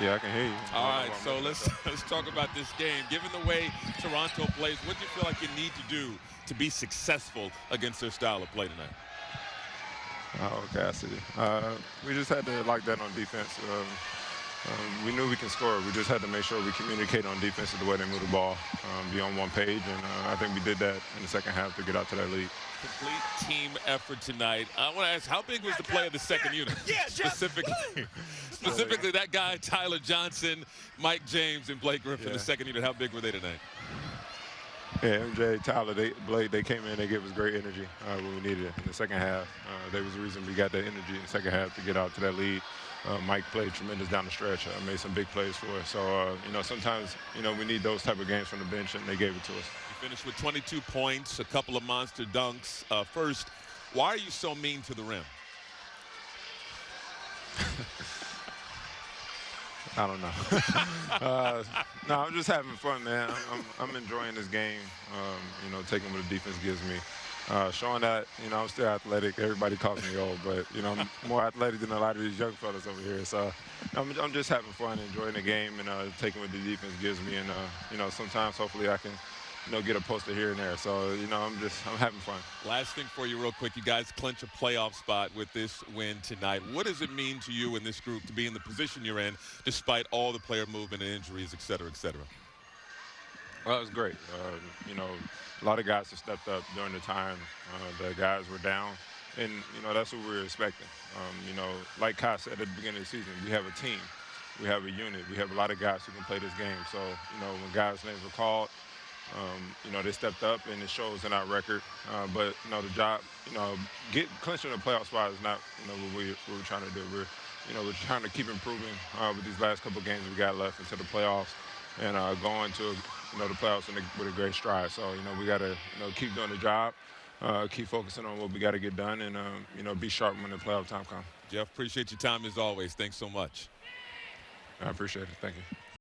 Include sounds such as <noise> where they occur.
Yeah, I can hear you. All right, so let's <laughs> let's talk about this game. Given the way Toronto plays, what do you feel like you need to do to be successful against their style of play tonight? Oh, Cassidy. Uh, we just had to lock that on defense. Um, um, we knew we can score. We just had to make sure we communicate on defense of the way they move the ball, um, be on one page, and uh, I think we did that in the second half to get out to that lead. Complete team effort tonight. I want to ask, how big was the play of the second unit? Yeah, specifically, specifically that guy Tyler Johnson, Mike James, and Blake Griffin. Yeah. The second unit. How big were they tonight? Yeah, MJ, Tyler, they, Blake, they came in, they gave us great energy uh, when we needed it in the second half. Uh, they was the reason we got that energy in the second half to get out to that lead. Uh, Mike played tremendous down the stretch, uh, made some big plays for us. So, uh, you know, sometimes, you know, we need those type of games from the bench, and they gave it to us. You finished with 22 points, a couple of monster dunks. Uh, first, why are you so mean to the rim? I don't know. <laughs> uh, no, I'm just having fun, man. I'm, I'm, I'm enjoying this game. Um, you know, taking what the defense gives me. Uh, showing that, you know, I'm still athletic. Everybody calls me old, but, you know, I'm more athletic than a lot of these young fellas over here. So I'm, I'm just having fun, enjoying the game, and uh, taking what the defense gives me. And, uh, you know, sometimes hopefully I can, you know, get a poster here and there. So, you know, I'm just, I'm having fun. Last thing for you, real quick. You guys clinch a playoff spot with this win tonight. What does it mean to you and this group to be in the position you're in, despite all the player movement and injuries, et cetera, et cetera? Well, it was great. Uh, you know, a lot of guys have stepped up during the time uh, the guys were down, and you know that's what we were expecting. Um, you know, like Kai said at the beginning of the season, we have a team, we have a unit, we have a lot of guys who can play this game. So you know, when guys' names were called, um, you know they stepped up, and it shows in our record. Uh, but you know, the job, you know, get clinching the playoff spot is not you know what, we, what we're trying to do. We're you know we're trying to keep improving uh, with these last couple games we got left into the playoffs and uh, going to you know the playoffs a, with a great stride. So you know we got to you know keep doing the job, uh, keep focusing on what we got to get done, and um, you know be sharp when the playoff time comes. Jeff, appreciate your time as always. Thanks so much. I appreciate it. Thank you.